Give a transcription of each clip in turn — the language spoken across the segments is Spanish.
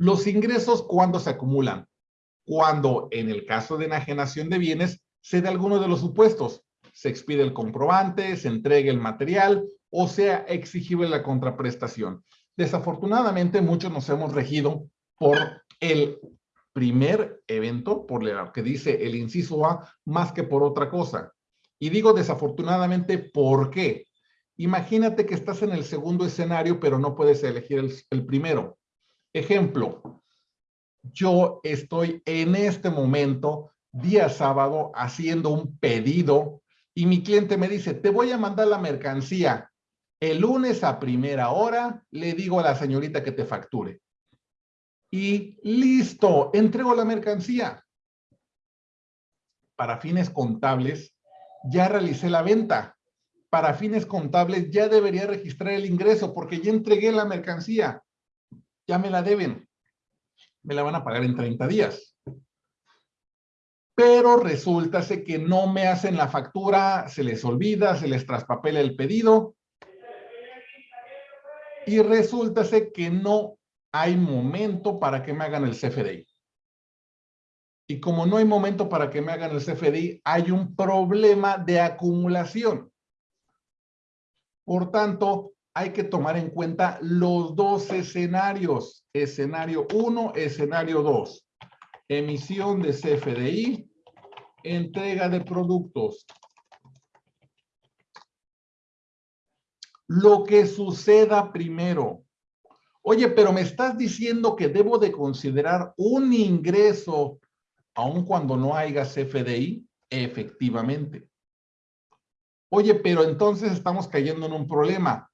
Los ingresos, ¿cuándo se acumulan? Cuando, en el caso de enajenación de bienes, se da alguno de los supuestos. Se expide el comprobante, se entrega el material o sea exigible la contraprestación. Desafortunadamente, muchos nos hemos regido por el primer evento, por lo que dice el inciso A, más que por otra cosa. Y digo desafortunadamente, ¿por qué? Imagínate que estás en el segundo escenario, pero no puedes elegir el, el primero. Ejemplo, yo estoy en este momento, día sábado, haciendo un pedido y mi cliente me dice, te voy a mandar la mercancía. El lunes a primera hora le digo a la señorita que te facture. Y listo, entrego la mercancía. Para fines contables, ya realicé la venta. Para fines contables, ya debería registrar el ingreso porque ya entregué la mercancía. Ya me la deben. Me la van a pagar en 30 días. Pero resulta que no me hacen la factura, se les olvida, se les traspapela el pedido y resulta que no hay momento para que me hagan el CFDI. Y como no hay momento para que me hagan el CFDI, hay un problema de acumulación. Por tanto, hay que tomar en cuenta los dos escenarios. Escenario 1, escenario 2. Emisión de CFDI, entrega de productos. lo que suceda primero. Oye, pero me estás diciendo que debo de considerar un ingreso aun cuando no haya CFDI. Efectivamente. Oye, pero entonces estamos cayendo en un problema.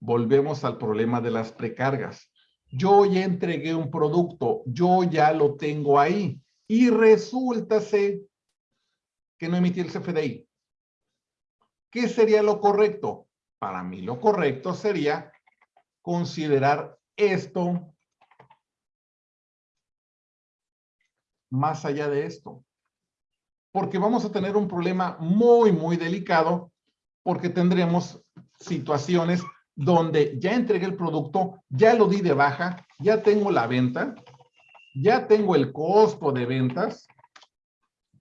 Volvemos al problema de las precargas. Yo ya entregué un producto, yo ya lo tengo ahí y resulta que no emití el CFDI. ¿Qué sería lo correcto? para mí lo correcto sería considerar esto más allá de esto. Porque vamos a tener un problema muy, muy delicado porque tendremos situaciones donde ya entregué el producto, ya lo di de baja, ya tengo la venta, ya tengo el costo de ventas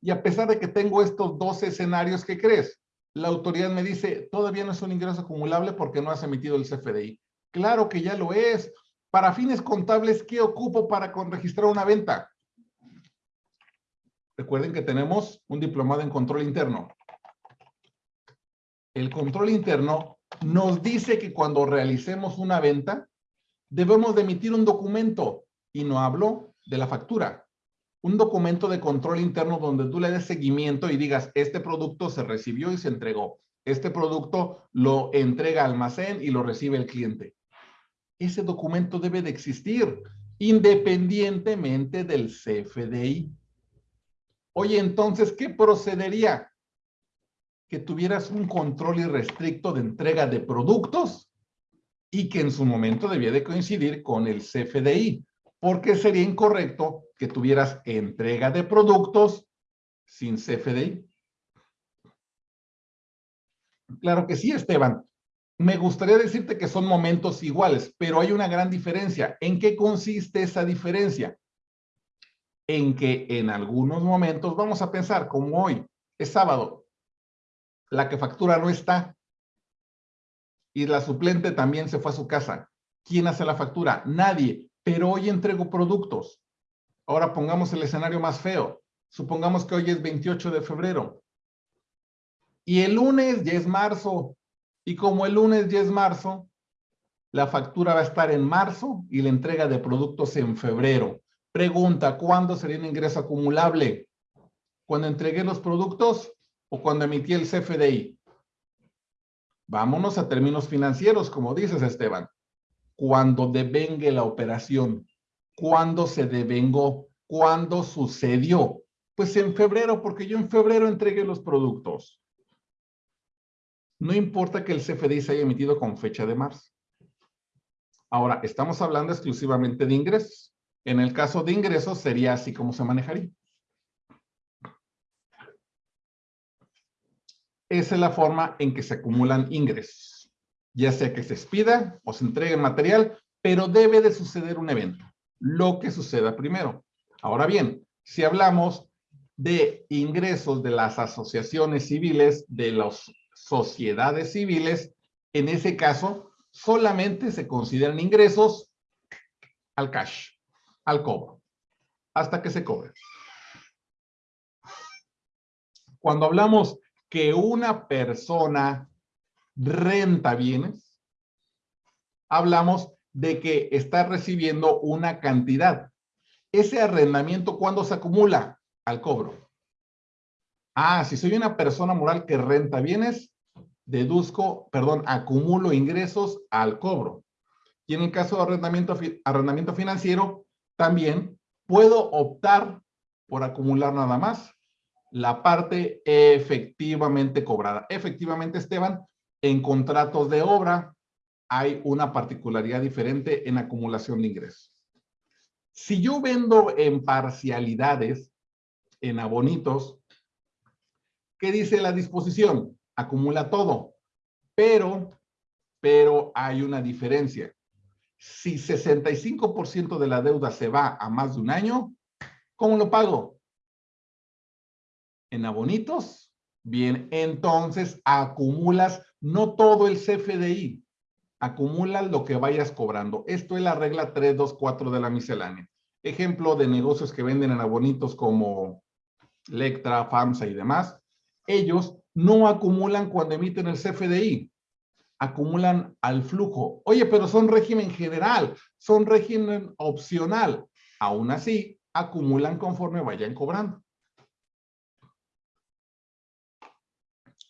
y a pesar de que tengo estos dos escenarios, ¿qué crees? la autoridad me dice, todavía no es un ingreso acumulable porque no has emitido el CFDI. Claro que ya lo es. Para fines contables, ¿qué ocupo para registrar una venta? Recuerden que tenemos un diplomado en control interno. El control interno nos dice que cuando realicemos una venta, debemos de emitir un documento y no hablo de la factura un documento de control interno donde tú le des seguimiento y digas, este producto se recibió y se entregó. Este producto lo entrega al almacén y lo recibe el cliente. Ese documento debe de existir independientemente del CFDI. Oye, entonces, ¿qué procedería? Que tuvieras un control irrestricto de entrega de productos y que en su momento debía de coincidir con el CFDI porque sería incorrecto que tuvieras entrega de productos sin CFDI. Claro que sí, Esteban. Me gustaría decirte que son momentos iguales, pero hay una gran diferencia. ¿En qué consiste esa diferencia? En que en algunos momentos, vamos a pensar, como hoy, es sábado, la que factura no está y la suplente también se fue a su casa. ¿Quién hace la factura? Nadie pero hoy entrego productos. Ahora pongamos el escenario más feo. Supongamos que hoy es 28 de febrero. Y el lunes ya es marzo. Y como el lunes ya es marzo, la factura va a estar en marzo y la entrega de productos en febrero. Pregunta, ¿cuándo sería un ingreso acumulable? ¿Cuando entregué los productos o cuando emití el CFDI? Vámonos a términos financieros, como dices, Esteban cuando devengue la operación. ¿Cuándo se devengó? ¿Cuándo sucedió? Pues en febrero, porque yo en febrero entregué los productos. No importa que el CFDI se haya emitido con fecha de marzo. Ahora, estamos hablando exclusivamente de ingresos. En el caso de ingresos sería así como se manejaría. Esa es la forma en que se acumulan ingresos ya sea que se expida o se entregue material, pero debe de suceder un evento. lo que suceda primero. Ahora bien, si hablamos de ingresos de las asociaciones civiles, de las sociedades civiles, en ese caso solamente se consideran ingresos al cash, al cobro, hasta que se cobre. Cuando hablamos que una persona renta bienes, hablamos de que está recibiendo una cantidad. Ese arrendamiento, ¿cuándo se acumula? Al cobro. Ah, si soy una persona moral que renta bienes, deduzco, perdón, acumulo ingresos al cobro. Y en el caso de arrendamiento, arrendamiento financiero, también puedo optar por acumular nada más la parte efectivamente cobrada. Efectivamente, Esteban, en contratos de obra hay una particularidad diferente en acumulación de ingresos. Si yo vendo en parcialidades, en abonitos, ¿qué dice la disposición? Acumula todo, pero, pero hay una diferencia. Si 65% de la deuda se va a más de un año, ¿cómo lo pago? En abonitos. Bien, entonces acumulas no todo el CFDI, acumulas lo que vayas cobrando. Esto es la regla 324 de la miscelánea. Ejemplo de negocios que venden en abonitos como Lectra, FAMSA y demás. Ellos no acumulan cuando emiten el CFDI, acumulan al flujo. Oye, pero son régimen general, son régimen opcional. Aún así, acumulan conforme vayan cobrando.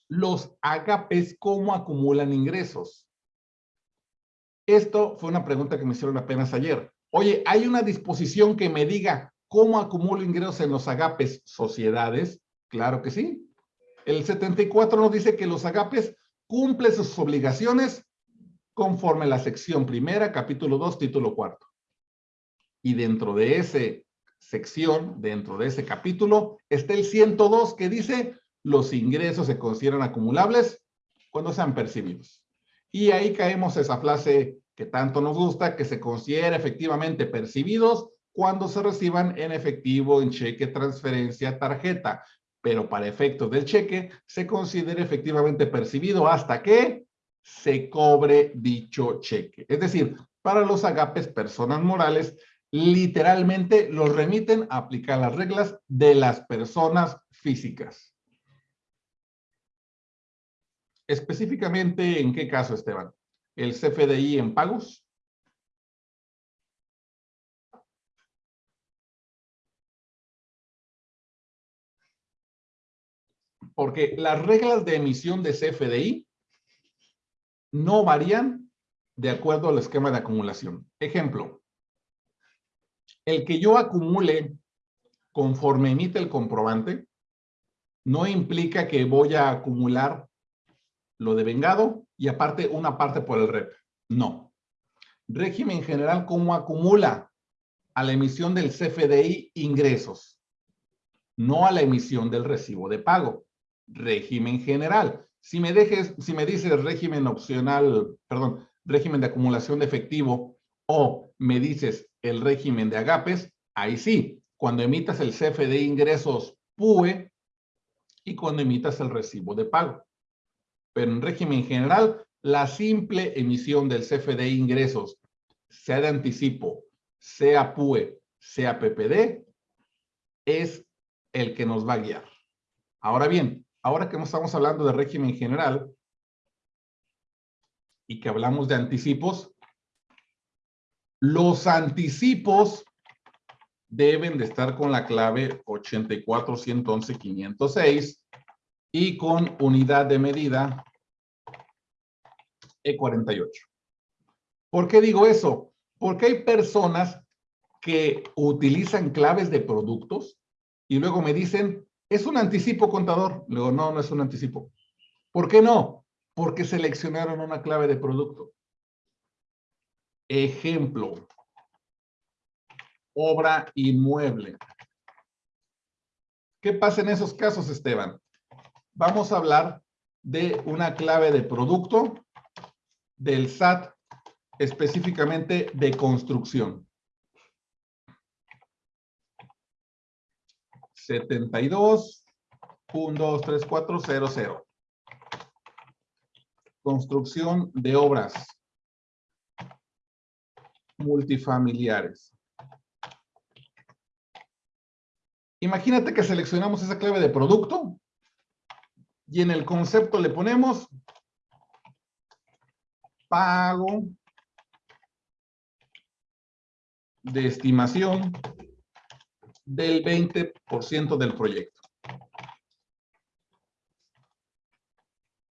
Los agapes, ¿cómo acumulan ingresos? Esto fue una pregunta que me hicieron apenas ayer. Oye, ¿hay una disposición que me diga cómo acumulo ingresos en los agapes sociedades? Claro que sí. El 74 nos dice que los agapes cumplen sus obligaciones conforme la sección primera, capítulo 2, título cuarto. Y dentro de esa sección, dentro de ese capítulo, está el 102 que dice los ingresos se consideran acumulables cuando sean percibidos. Y ahí caemos esa frase que tanto nos gusta, que se considera efectivamente percibidos cuando se reciban en efectivo, en cheque, transferencia, tarjeta. Pero para efectos del cheque, se considera efectivamente percibido hasta que se cobre dicho cheque. Es decir, para los agapes personas morales, literalmente los remiten a aplicar las reglas de las personas físicas. Específicamente, ¿en qué caso, Esteban? ¿El CFDI en pagos? Porque las reglas de emisión de CFDI no varían de acuerdo al esquema de acumulación. Ejemplo, el que yo acumule conforme emite el comprobante no implica que voy a acumular lo de vengado y aparte una parte por el REP. No. Régimen general, ¿cómo acumula? A la emisión del CFDI ingresos, no a la emisión del recibo de pago. Régimen general. Si me, dejes, si me dices régimen opcional, perdón, régimen de acumulación de efectivo o me dices el régimen de agapes, ahí sí, cuando emitas el CFDI ingresos PUE y cuando emitas el recibo de pago pero en régimen general, la simple emisión del CFD ingresos, sea de anticipo, sea PUE, sea PPD, es el que nos va a guiar. Ahora bien, ahora que estamos hablando de régimen general y que hablamos de anticipos, los anticipos deben de estar con la clave 84111506 y con unidad de medida E48. ¿Por qué digo eso? Porque hay personas que utilizan claves de productos y luego me dicen, es un anticipo contador. Luego, no, no es un anticipo. ¿Por qué no? Porque seleccionaron una clave de producto. Ejemplo. Obra inmueble. ¿Qué pasa en esos casos, Esteban? vamos a hablar de una clave de producto del SAT, específicamente de construcción. 72, Construcción de obras multifamiliares. Imagínate que seleccionamos esa clave de producto y en el concepto le ponemos pago de estimación del 20% del proyecto.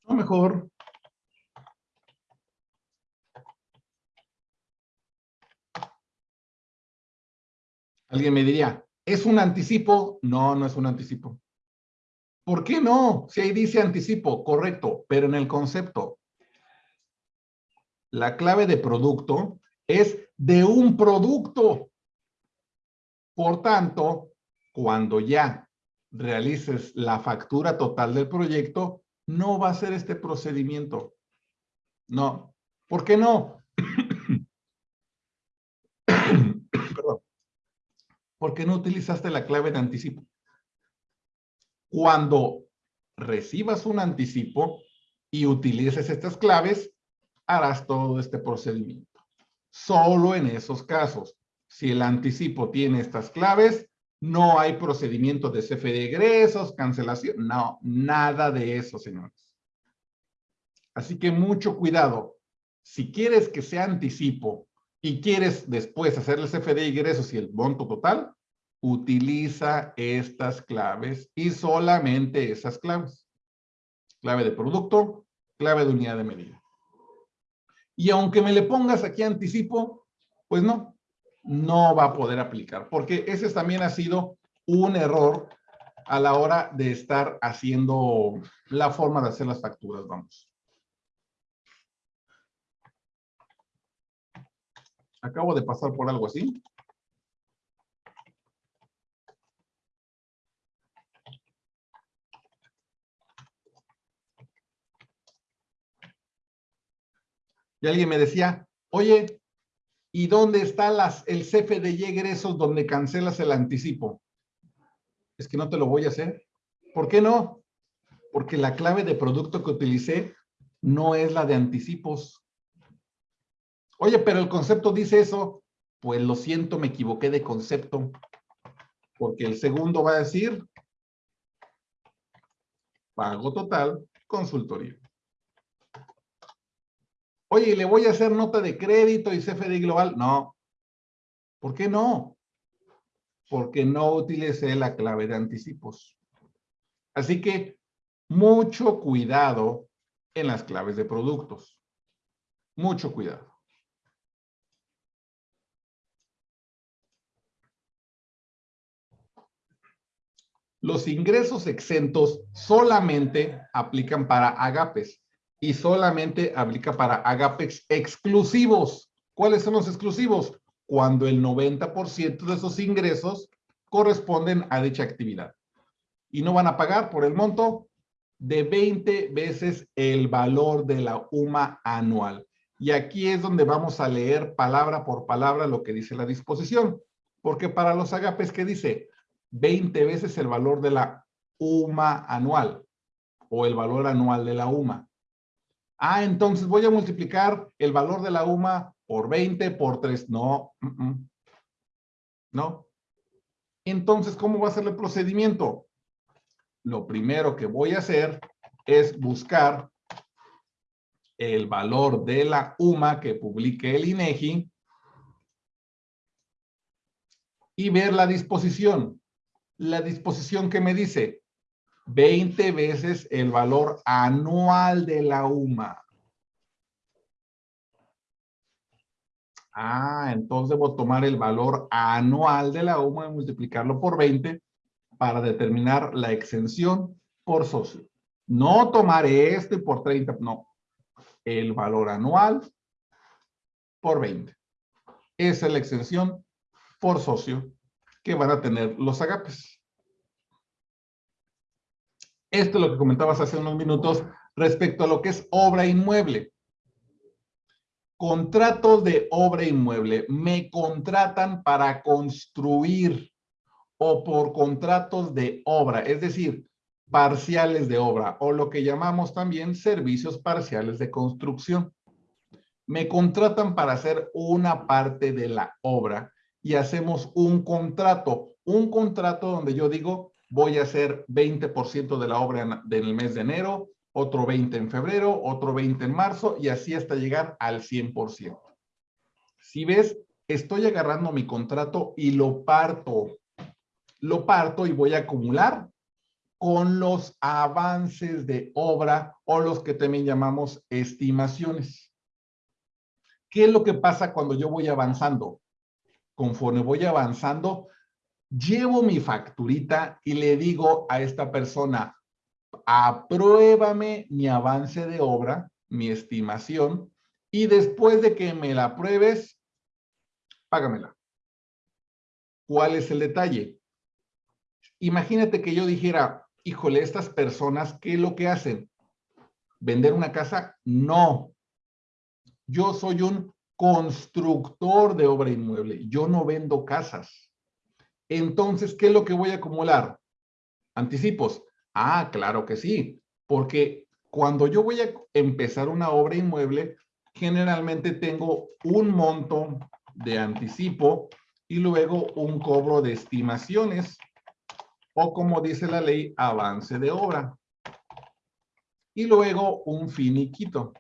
O mejor, alguien me diría, ¿es un anticipo? No, no es un anticipo. ¿Por qué no? Si ahí dice anticipo, correcto, pero en el concepto. La clave de producto es de un producto. Por tanto, cuando ya realices la factura total del proyecto, no va a ser este procedimiento. No. ¿Por qué no? Perdón. Porque no utilizaste la clave de anticipo. Cuando recibas un anticipo y utilices estas claves, harás todo este procedimiento. Solo en esos casos. Si el anticipo tiene estas claves, no hay procedimiento de CFE de egresos, cancelación. No, nada de eso, señores. Así que mucho cuidado. Si quieres que sea anticipo y quieres después hacer el CFE de egresos y el monto total, utiliza estas claves y solamente esas claves. Clave de producto, clave de unidad de medida. Y aunque me le pongas aquí anticipo, pues no, no va a poder aplicar, porque ese también ha sido un error a la hora de estar haciendo la forma de hacer las facturas, vamos. Acabo de pasar por algo así. Alguien me decía, oye, ¿y dónde está las, el CFDI egresos donde cancelas el anticipo? Es que no te lo voy a hacer. ¿Por qué no? Porque la clave de producto que utilicé no es la de anticipos. Oye, pero el concepto dice eso. Pues lo siento, me equivoqué de concepto. Porque el segundo va a decir pago total, consultoría. Oye, ¿le voy a hacer nota de crédito y CFDI global? No. ¿Por qué no? Porque no utilicé la clave de anticipos. Así que mucho cuidado en las claves de productos. Mucho cuidado. Los ingresos exentos solamente aplican para agapes y solamente aplica para agapex exclusivos. ¿Cuáles son los exclusivos? Cuando el 90% de esos ingresos corresponden a dicha actividad. Y no van a pagar por el monto de 20 veces el valor de la UMA anual. Y aquí es donde vamos a leer palabra por palabra lo que dice la disposición. Porque para los agapes, ¿qué dice? 20 veces el valor de la UMA anual o el valor anual de la UMA. Ah, entonces voy a multiplicar el valor de la UMA por 20, por 3. No, no. Entonces, ¿cómo va a ser el procedimiento? Lo primero que voy a hacer es buscar el valor de la UMA que publique el INEGI y ver la disposición. La disposición que me dice 20 veces el valor anual de la UMA. Ah, entonces debo tomar el valor anual de la UMA y multiplicarlo por 20 para determinar la exención por socio. No tomar este por 30, no. El valor anual por 20. Esa es la exención por socio que van a tener los agapes. Esto es lo que comentabas hace unos minutos respecto a lo que es obra inmueble. Contratos de obra inmueble. Me contratan para construir o por contratos de obra, es decir, parciales de obra o lo que llamamos también servicios parciales de construcción. Me contratan para hacer una parte de la obra y hacemos un contrato, un contrato donde yo digo voy a hacer 20% de la obra en, el mes de enero, otro 20 en febrero, otro 20 en marzo y así hasta llegar al 100%. Si ves, estoy agarrando mi contrato y lo parto. Lo parto y voy a acumular con los avances de obra o los que también llamamos estimaciones. ¿Qué es lo que pasa cuando yo voy avanzando? Conforme voy avanzando, llevo mi facturita y le digo a esta persona, apruébame mi avance de obra, mi estimación, y después de que me la apruebes, págamela. ¿Cuál es el detalle? Imagínate que yo dijera, híjole, estas personas, ¿qué es lo que hacen? ¿Vender una casa? No. Yo soy un constructor de obra inmueble. Yo no vendo casas. Entonces, ¿qué es lo que voy a acumular? Anticipos. Ah, claro que sí, porque cuando yo voy a empezar una obra inmueble, generalmente tengo un monto de anticipo y luego un cobro de estimaciones o como dice la ley, avance de obra. Y luego un finiquito.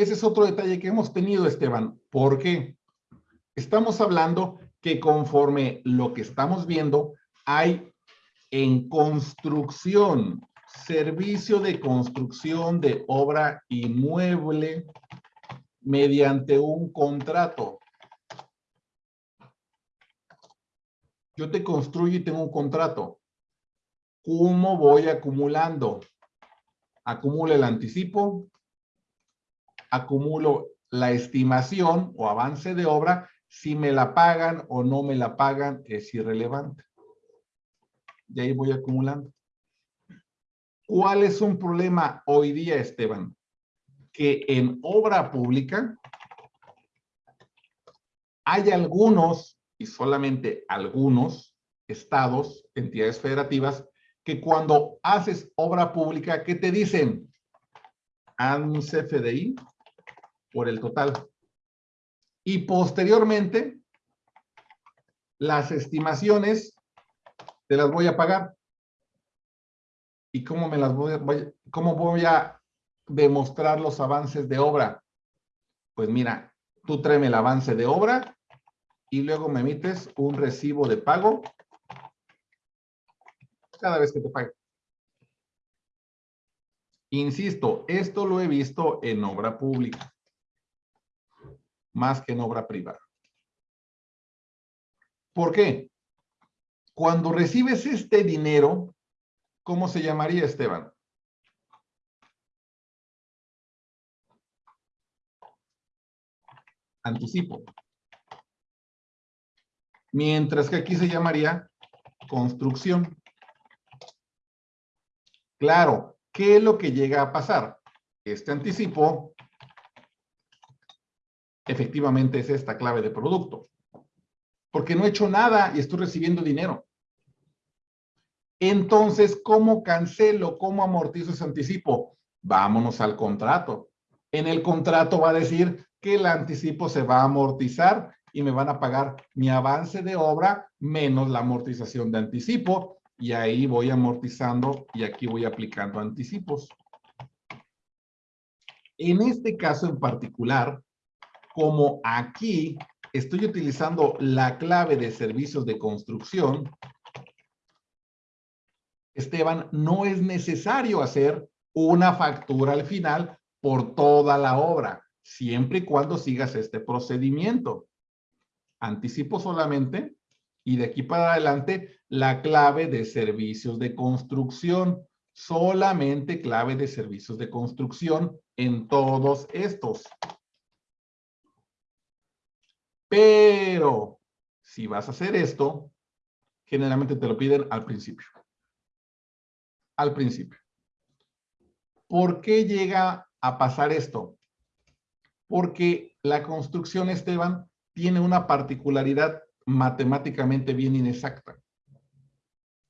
Ese es otro detalle que hemos tenido, Esteban. ¿Por qué? Estamos hablando que conforme lo que estamos viendo, hay en construcción, servicio de construcción de obra inmueble mediante un contrato. Yo te construyo y tengo un contrato. ¿Cómo voy acumulando? Acumulo el anticipo, acumulo la estimación o avance de obra, si me la pagan o no me la pagan es irrelevante. Y ahí voy acumulando. ¿Cuál es un problema hoy día, Esteban? Que en obra pública hay algunos, y solamente algunos, estados, entidades federativas, que cuando haces obra pública, ¿qué te dicen? Haz un CFDI por el total. Y posteriormente, las estimaciones te las voy a pagar. ¿Y cómo me las voy a, cómo voy a demostrar los avances de obra? Pues mira, tú tráeme el avance de obra y luego me emites un recibo de pago cada vez que te pague. Insisto, esto lo he visto en obra pública más que en obra privada. ¿Por qué? Cuando recibes este dinero, ¿cómo se llamaría, Esteban? Anticipo. Mientras que aquí se llamaría construcción. Claro, ¿qué es lo que llega a pasar? Este anticipo efectivamente es esta clave de producto. Porque no he hecho nada y estoy recibiendo dinero. Entonces, ¿cómo cancelo? ¿Cómo amortizo ese anticipo? Vámonos al contrato. En el contrato va a decir que el anticipo se va a amortizar y me van a pagar mi avance de obra menos la amortización de anticipo y ahí voy amortizando y aquí voy aplicando anticipos. En este caso en particular, como aquí estoy utilizando la clave de servicios de construcción, Esteban, no es necesario hacer una factura al final por toda la obra, siempre y cuando sigas este procedimiento. Anticipo solamente y de aquí para adelante la clave de servicios de construcción. Solamente clave de servicios de construcción en todos estos. Pero si vas a hacer esto, generalmente te lo piden al principio. Al principio. ¿Por qué llega a pasar esto? Porque la construcción, Esteban, tiene una particularidad matemáticamente bien inexacta.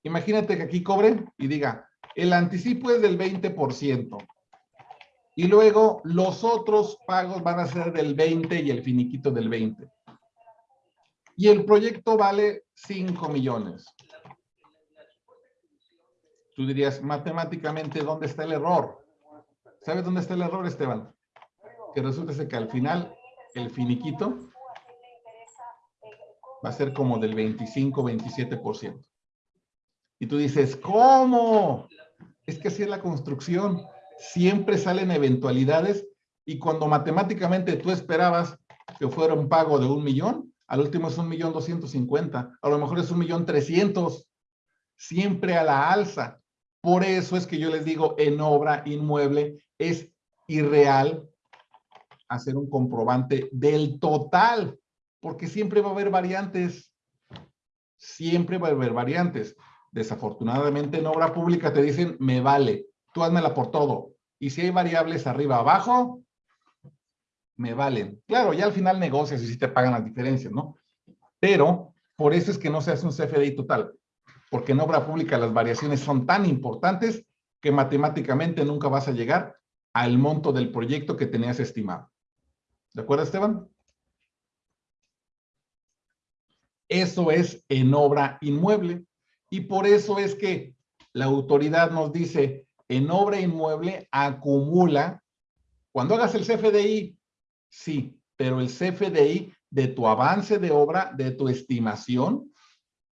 Imagínate que aquí cobre y diga, el anticipo es del 20%. Y luego los otros pagos van a ser del 20 y el finiquito del 20. Y el proyecto vale 5 millones. Tú dirías, matemáticamente, ¿dónde está el error? ¿Sabes dónde está el error, Esteban? Que resulta que al final el finiquito va a ser como del 25-27%. Y tú dices, ¿cómo? Es que así es la construcción siempre salen eventualidades y cuando matemáticamente tú esperabas que fuera un pago de un millón, al último es un millón doscientos cincuenta, a lo mejor es un millón trescientos, siempre a la alza. Por eso es que yo les digo, en obra inmueble es irreal hacer un comprobante del total, porque siempre va a haber variantes, siempre va a haber variantes. Desafortunadamente en obra pública te dicen, me vale, tú házmela por todo. Y si hay variables arriba abajo, me valen. Claro, ya al final negocias y si te pagan las diferencias, ¿no? Pero por eso es que no se hace un CFDI total, porque en obra pública las variaciones son tan importantes que matemáticamente nunca vas a llegar al monto del proyecto que tenías estimado. ¿De acuerdo, Esteban? Eso es en obra inmueble. Y por eso es que la autoridad nos dice, en obra inmueble acumula, cuando hagas el CFDI, sí, pero el CFDI de tu avance de obra, de tu estimación,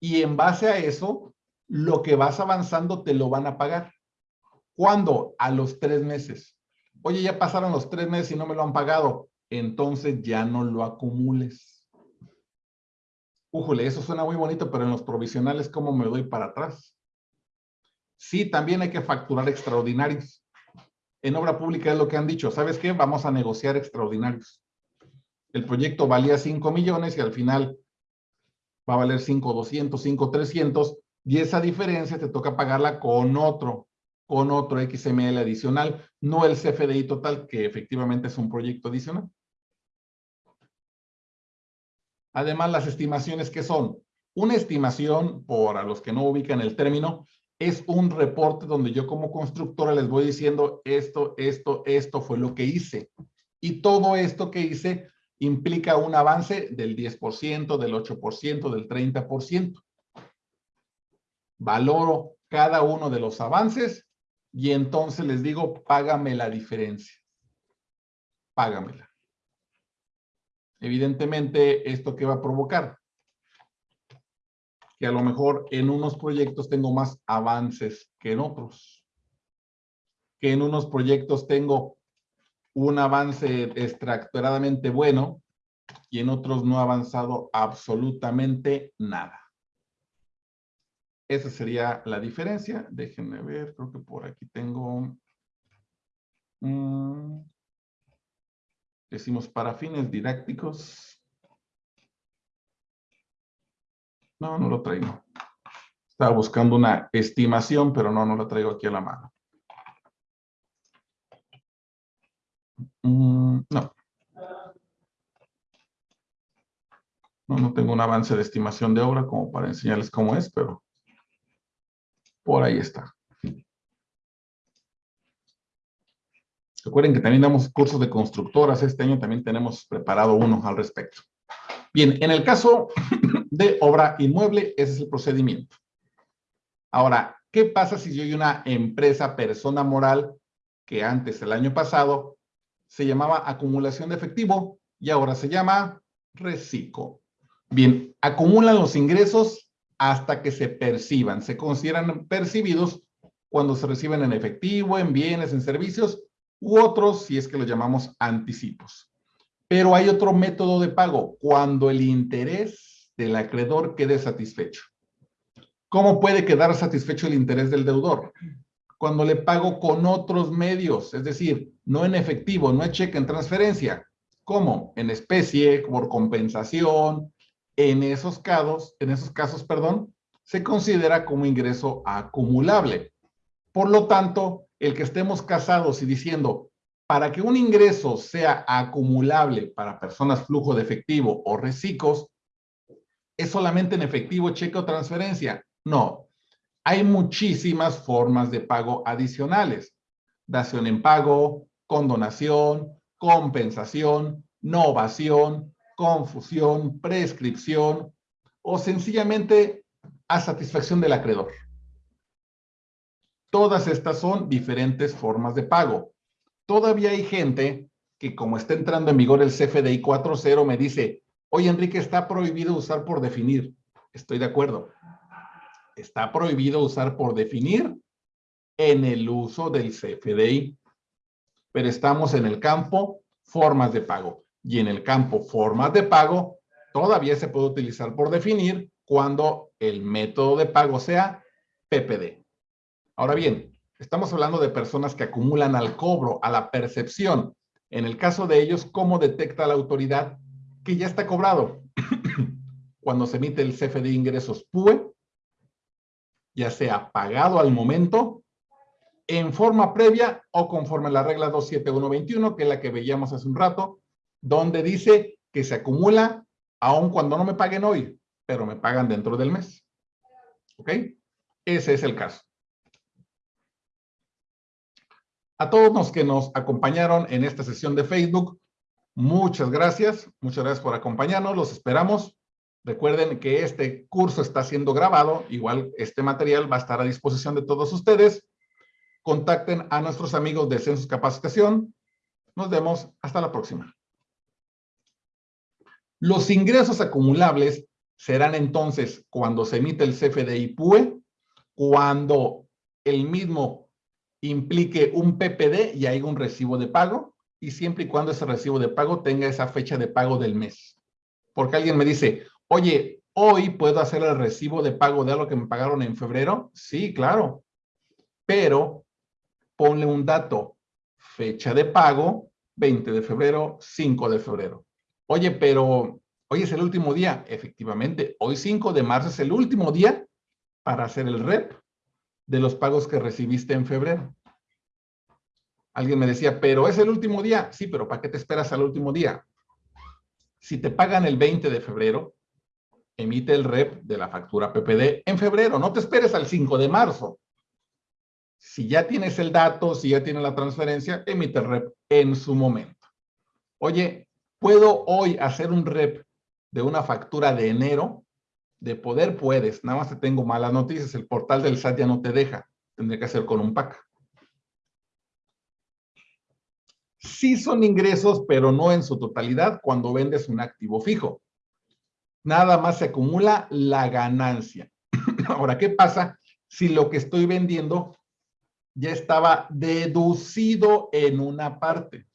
y en base a eso, lo que vas avanzando te lo van a pagar. ¿Cuándo? A los tres meses. Oye, ya pasaron los tres meses y no me lo han pagado. Entonces ya no lo acumules. Újole, eso suena muy bonito, pero en los provisionales, ¿cómo me doy para atrás? Sí, también hay que facturar extraordinarios. En obra pública es lo que han dicho. ¿Sabes qué? Vamos a negociar extraordinarios. El proyecto valía 5 millones y al final va a valer 5, 200, 5, 300 y esa diferencia te toca pagarla con otro, con otro XML adicional, no el CFDI total, que efectivamente es un proyecto adicional. Además, las estimaciones que son una estimación, por a los que no ubican el término, es un reporte donde yo como constructora les voy diciendo esto, esto, esto fue lo que hice. Y todo esto que hice implica un avance del 10%, del 8%, del 30%. Valoro cada uno de los avances y entonces les digo, págame la diferencia. Págamela. Evidentemente, ¿esto qué va a provocar? Que a lo mejor en unos proyectos tengo más avances que en otros. Que en unos proyectos tengo un avance extractoradamente bueno y en otros no ha avanzado absolutamente nada. Esa sería la diferencia. Déjenme ver, creo que por aquí tengo... Mm, decimos para fines didácticos. No, no lo traigo. Estaba buscando una estimación, pero no, no la traigo aquí a la mano. Mm, no. No, no tengo un avance de estimación de obra como para enseñarles cómo es, pero por ahí está. Recuerden que también damos cursos de constructoras. Este año también tenemos preparado uno al respecto. Bien, en el caso de obra inmueble, ese es el procedimiento. Ahora, ¿qué pasa si yo hay una empresa, persona moral, que antes, el año pasado, se llamaba acumulación de efectivo y ahora se llama reciclo? Bien, acumulan los ingresos hasta que se perciban. Se consideran percibidos cuando se reciben en efectivo, en bienes, en servicios, u otros si es que los llamamos anticipos. Pero hay otro método de pago, cuando el interés del acreedor quede satisfecho. ¿Cómo puede quedar satisfecho el interés del deudor? Cuando le pago con otros medios, es decir, no en efectivo, no en cheque, en transferencia. ¿Cómo? En especie, por compensación. En esos casos, en esos casos, perdón, se considera como ingreso acumulable. Por lo tanto, el que estemos casados y diciendo, para que un ingreso sea acumulable para personas flujo de efectivo o reciclos, ¿es solamente en efectivo, cheque o transferencia? No. Hay muchísimas formas de pago adicionales. Dación en pago, condonación, compensación, novación, confusión, prescripción o sencillamente a satisfacción del acreedor. Todas estas son diferentes formas de pago. Todavía hay gente que como está entrando en vigor el CFDI 4.0 me dice, oye Enrique, está prohibido usar por definir. Estoy de acuerdo. Está prohibido usar por definir en el uso del CFDI. Pero estamos en el campo formas de pago. Y en el campo formas de pago todavía se puede utilizar por definir cuando el método de pago sea PPD. Ahora bien, estamos hablando de personas que acumulan al cobro, a la percepción. En el caso de ellos, ¿cómo detecta la autoridad que ya está cobrado? Cuando se emite el CFD ingresos PUE, ya sea pagado al momento, en forma previa o conforme a la regla 27121, que es la que veíamos hace un rato, donde dice que se acumula aun cuando no me paguen hoy, pero me pagan dentro del mes. ¿Ok? Ese es el caso. A todos los que nos acompañaron en esta sesión de Facebook, muchas gracias. Muchas gracias por acompañarnos. Los esperamos. Recuerden que este curso está siendo grabado. Igual este material va a estar a disposición de todos ustedes. Contacten a nuestros amigos de Census Capacitación. Nos vemos. Hasta la próxima. Los ingresos acumulables serán entonces cuando se emite el CFDI PUE, cuando el mismo implique un PPD y hay un recibo de pago y siempre y cuando ese recibo de pago tenga esa fecha de pago del mes. Porque alguien me dice, oye, ¿hoy puedo hacer el recibo de pago de algo que me pagaron en febrero? Sí, claro. Pero ponle un dato, fecha de pago, 20 de febrero, 5 de febrero. Oye, pero hoy es el último día. Efectivamente, hoy 5 de marzo es el último día para hacer el REP de los pagos que recibiste en febrero. Alguien me decía, pero es el último día. Sí, pero ¿para qué te esperas al último día? Si te pagan el 20 de febrero, emite el REP de la factura PPD en febrero. No te esperes al 5 de marzo. Si ya tienes el dato, si ya tienes la transferencia, emite el REP en su momento. Oye, ¿puedo hoy hacer un REP de una factura de enero? De poder puedes, nada más te tengo malas noticias, el portal del SAT ya no te deja, tendría que hacer con un PAC. Sí son ingresos, pero no en su totalidad cuando vendes un activo fijo. Nada más se acumula la ganancia. Ahora, ¿qué pasa si lo que estoy vendiendo ya estaba deducido en una parte?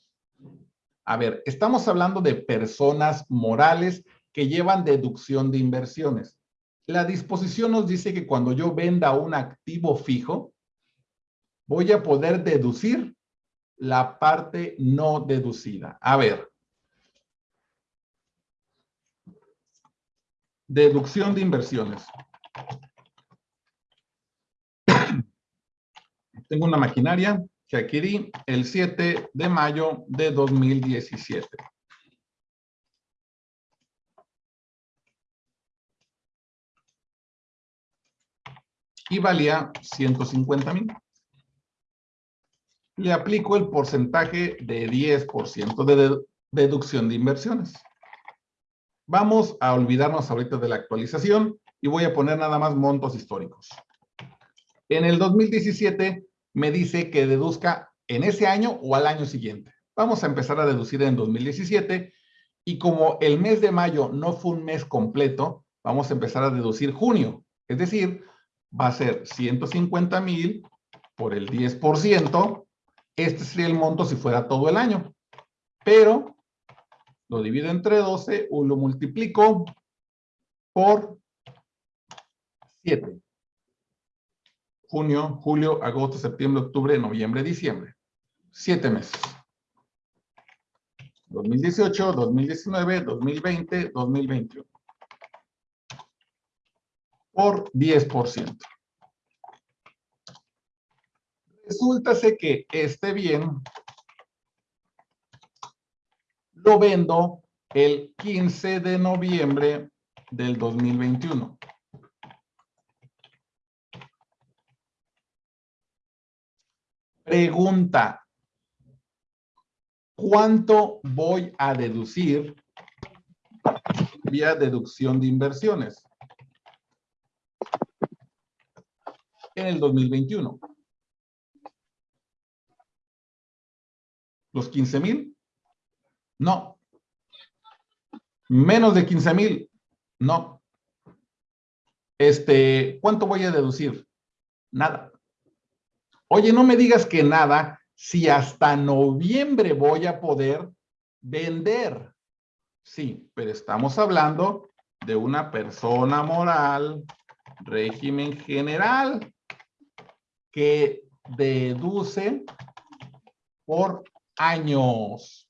A ver, estamos hablando de personas morales que llevan deducción de inversiones. La disposición nos dice que cuando yo venda un activo fijo, voy a poder deducir la parte no deducida. A ver. Deducción de inversiones. Tengo una maquinaria que adquirí el 7 de mayo de 2017. Y valía 150 mil. Le aplico el porcentaje de 10% de deducción de inversiones. Vamos a olvidarnos ahorita de la actualización y voy a poner nada más montos históricos. En el 2017 me dice que deduzca en ese año o al año siguiente. Vamos a empezar a deducir en 2017 y como el mes de mayo no fue un mes completo, vamos a empezar a deducir junio. Es decir, va a ser 150 mil por el 10%. Este sería el monto si fuera todo el año. Pero lo divido entre 12 o lo multiplico por 7. Junio, julio, agosto, septiembre, octubre, noviembre, diciembre. Siete meses. 2018, 2019, 2020, 2021 por 10%. Resulta que este bien lo vendo el 15 de noviembre del 2021. Pregunta. ¿Cuánto voy a deducir vía deducción de inversiones? En el 2021. ¿Los 15 mil? No. ¿Menos de 15 mil? No. Este, ¿cuánto voy a deducir? Nada. Oye, no me digas que nada si hasta noviembre voy a poder vender. Sí, pero estamos hablando de una persona moral, régimen general, que deduce por años.